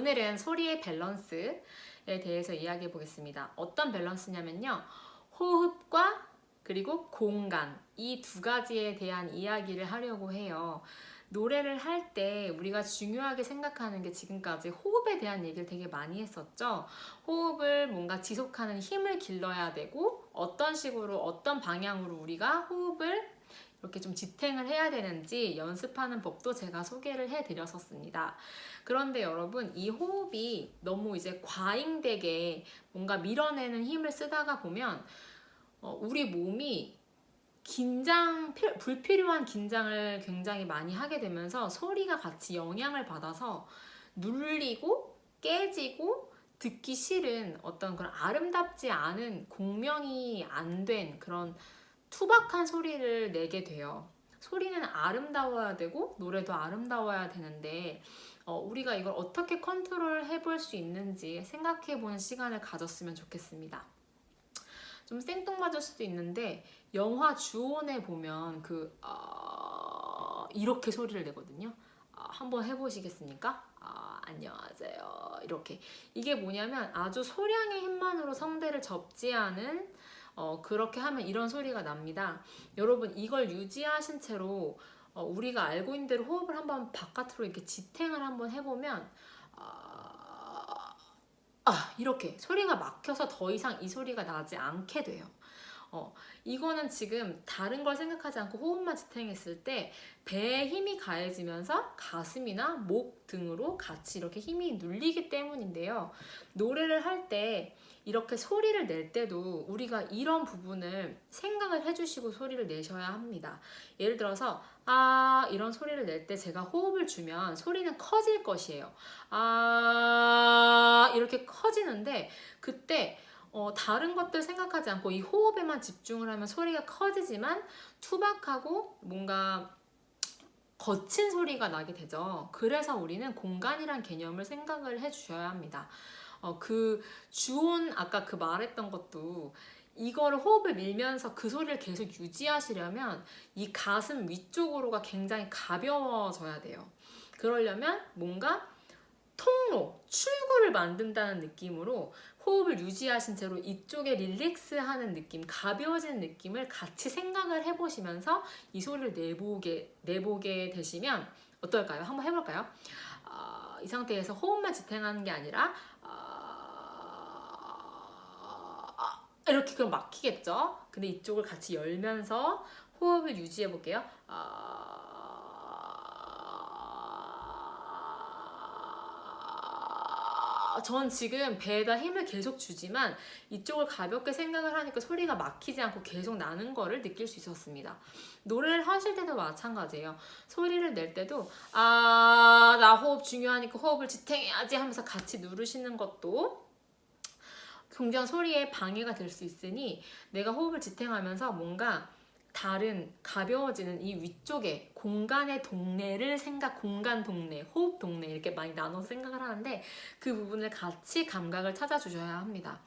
오늘은 소리의 밸런스에 대해서 이야기해 보겠습니다. 어떤 밸런스냐면요. 호흡과 그리고 공간 이 두 가지에 대한 이야기를 하려고 해요. 노래를 할 때 우리가 중요하게 생각하는 게 지금까지 호흡에 대한 얘기를 되게 많이 했었죠. 호흡을 뭔가 지속하는 힘을 길러야 되고 어떤 식으로 어떤 방향으로 우리가 호흡을 이렇게 좀 지탱을 해야 되는지 연습하는 법도 제가 소개를 해드렸었습니다. 그런데 여러분 이 호흡이 너무 이제 과잉되게 뭔가 밀어내는 힘을 쓰다가 보면 어, 우리 몸이 긴장, 불필요한 긴장을 굉장히 많이 하게 되면서 소리가 같이 영향을 받아서 눌리고 깨지고 듣기 싫은 어떤 그런 아름답지 않은 공명이 안 된 그런 투박한 소리를 내게 돼요. 소리는 아름다워야 되고 노래도 아름다워야 되는데 어, 우리가 이걸 어떻게 컨트롤 해볼 수 있는지 생각해 보는 시간을 가졌으면 좋겠습니다. 좀 생뚱맞을 수도 있는데 영화 주온에 보면 그 어, 이렇게 소리를 내거든요. 어, 한번 해보시겠습니까? 어, 안녕하세요. 이렇게 이게 뭐냐면 아주 소량의 힘만으로 성대를 접지 않은 어, 그렇게 하면 이런 소리가 납니다. 여러분 이걸 유지하신 채로 어, 우리가 알고 있는 대로 호흡을 한번 바깥으로 이렇게 지탱을 한번 해보면 아, 아 이렇게 소리가 막혀서 더 이상 이 소리가 나지 않게 돼요. 어, 이거는 지금 다른 걸 생각하지 않고 호흡만 지탱했을 때 배에 힘이 가해지면서 가슴이나 목 등으로 같이 이렇게 힘이 눌리기 때문인데요. 노래를 할 때 이렇게 소리를 낼 때도 우리가 이런 부분을 생각을 해주시고 소리를 내셔야 합니다. 예를 들어서 아 이런 소리를 낼 때 제가 호흡을 주면 소리는 커질 것이에요. 아 이렇게 커지는데 그때 어, 다른 것들 생각하지 않고 이 호흡에만 집중을 하면 소리가 커지지만 투박하고 뭔가 거친 소리가 나게 되죠. 그래서 우리는 공간이란 개념을 생각을 해주셔야 합니다. 어, 그 주온 아까 그 말했던 것도 이거를 호흡을 밀면서 그 소리를 계속 유지하시려면 이 가슴 위쪽으로가 굉장히 가벼워져야 돼요. 그러려면 뭔가 통로, 출구를 만든다는 느낌으로 호흡을 유지하신 채로 이쪽에 릴렉스하는 느낌, 가벼워지는 느낌을 같이 생각을 해보시면서 이 소리를 내보게, 내보게 되시면 어떨까요? 한번 해볼까요? 어, 이 상태에서 호흡만 지탱하는 게 아니라 어, 이렇게 그럼 막히겠죠? 근데 이쪽을 같이 열면서 호흡을 유지해 볼게요. 어, 전 지금 배에다 힘을 계속 주지만 이쪽을 가볍게 생각을 하니까 소리가 막히지 않고 계속 나는 거를 느낄 수 있었습니다. 노래를 하실 때도 마찬가지예요. 소리를 낼 때도 아, 나 호흡 중요하니까 호흡을 지탱해야지 하면서 같이 누르시는 것도 굉장히 소리에 방해가 될 수 있으니 내가 호흡을 지탱하면서 뭔가 다른 가벼워지는 이 위쪽에 공간의 동네를 생각, 공간 동네, 호흡 동네 이렇게 많이 나눠서 생각을 하는데 그 부분을 같이 감각을 찾아주셔야 합니다.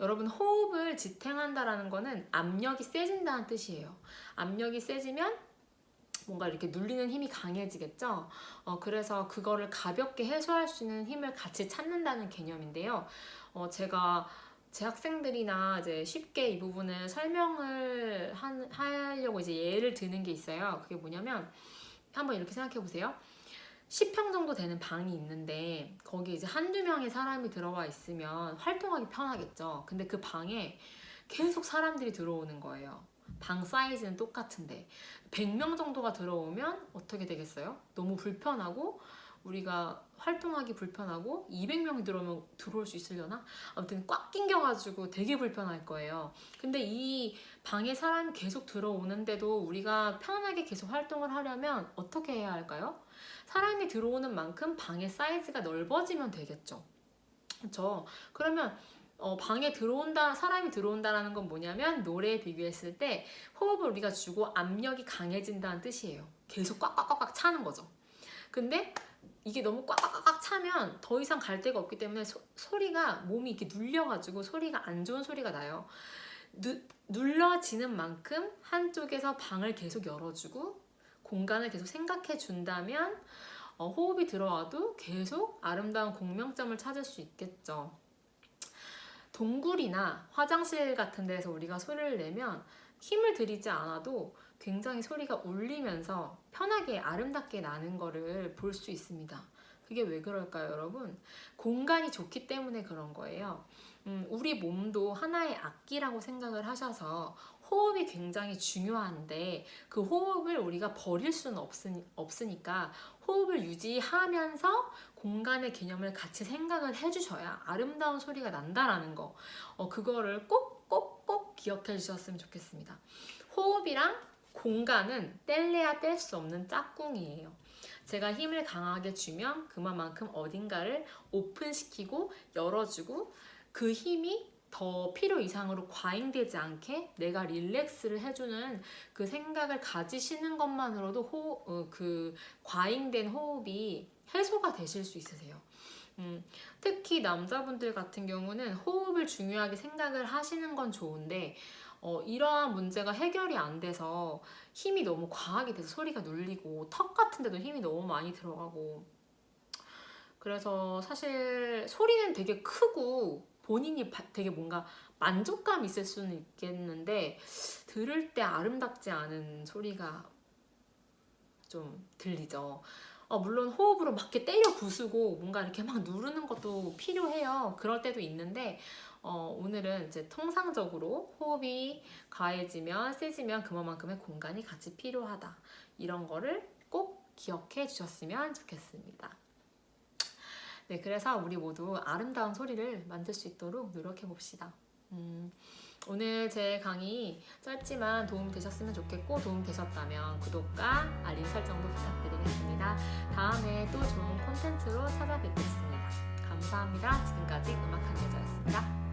여러분 호흡을 지탱한다라는 거는 압력이 세진다는 뜻이에요. 압력이 세지면 뭔가 이렇게 눌리는 힘이 강해지겠죠. 어, 그래서 그거를 가볍게 해소할 수 있는 힘을 같이 찾는다는 개념인데요. 어, 제가 제 학생들이나 이제 쉽게 이 부분을 설명을 한, 하려고 이제 예를 드는 게 있어요. 그게 뭐냐면 한번 이렇게 생각해 보세요. 10평 정도 되는 방이 있는데 거기 이제 한두 명의 사람이 들어와 있으면 활동하기 편하겠죠. 근데 그 방에 계속 사람들이 들어오는 거예요. 방 사이즈는 똑같은데 100명 정도가 들어오면 어떻게 되겠어요? 너무 불편하고 우리가 활동하기 불편하고 200명이 들어오면 들어올 수 있으려나? 아무튼 꽉 낑겨가지고 되게 불편할 거예요. 근데 이 방에 사람이 계속 들어오는데도 우리가 편하게 계속 활동을 하려면 어떻게 해야 할까요? 사람이 들어오는 만큼 방의 사이즈가 넓어지면 되겠죠. 그렇죠? 그러면 어, 방에 들어온다 사람이 들어온다라는 건 뭐냐면 노래에 비교했을 때 호흡을 우리가 주고 압력이 강해진다는 뜻이에요. 계속 꽉꽉꽉꽉 차는 거죠. 근데 이게 너무 꽉꽉꽉 차면 더 이상 갈 데가 없기 때문에 소, 소리가 몸이 이렇게 눌려가지고 소리가 안 좋은 소리가 나요. 누, 눌러지는 만큼 한쪽에서 방을 계속 열어주고 공간을 계속 생각해 준다면 어, 호흡이 들어와도 계속 아름다운 공명점을 찾을 수 있겠죠. 동굴이나 화장실 같은 데서 우리가 소리를 내면 힘을 들이지 않아도 굉장히 소리가 울리면서 편하게 아름답게 나는 거를 볼 수 있습니다. 그게 왜 그럴까요, 여러분? 공간이 좋기 때문에 그런 거예요. 음, 우리 몸도 하나의 악기라고 생각을 하셔서 호흡이 굉장히 중요한데 그 호흡을 우리가 버릴 수는 없으니, 없으니까 호흡을 유지하면서 공간의 개념을 같이 생각을 해주셔야 아름다운 소리가 난다라는 거 어, 그거를 꼭꼭꼭 기억해 주셨으면 좋겠습니다. 호흡이랑 공간은 뗄래야 뗄 수 없는 짝꿍이에요. 제가 힘을 강하게 주면 그만큼 어딘가를 오픈시키고 열어주고 그 힘이 더 필요 이상으로 과잉되지 않게 내가 릴렉스를 해주는 그 생각을 가지시는 것만으로도 호, 어, 그 과잉된 호흡이 해소가 되실 수 있으세요. 음, 특히 남자분들 같은 경우는 호흡을 중요하게 생각을 하시는 건 좋은데 어, 이러한 문제가 해결이 안 돼서 힘이 너무 과하게 돼서 소리가 눌리고 턱 같은 데도 힘이 너무 많이 들어가고 그래서 사실 소리는 되게 크고 본인이 바- 되게 뭔가 만족감 있을 수는 있겠는데 들을 때 아름답지 않은 소리가 좀 들리죠. 어, 물론 호흡으로 막 이렇게 때려 부수고 뭔가 이렇게 막 누르는 것도 필요해요. 그럴 때도 있는데 어, 오늘은 이제 통상적으로 호흡이 가해지면 세지면 그만큼의 공간이 같이 필요하다. 이런 거를 꼭 기억해 주셨으면 좋겠습니다. 네, 그래서 우리 모두 아름다운 소리를 만들 수 있도록 노력해 봅시다. 음, 오늘 제 강의 짧지만 도움 되셨으면 좋겠고 도움 되셨다면 구독과 알림 설정도 부탁드리겠습니다. 다음에 또 좋은 콘텐츠로 찾아뵙겠습니다. 감사합니다. 지금까지 음악 한계자였습니다.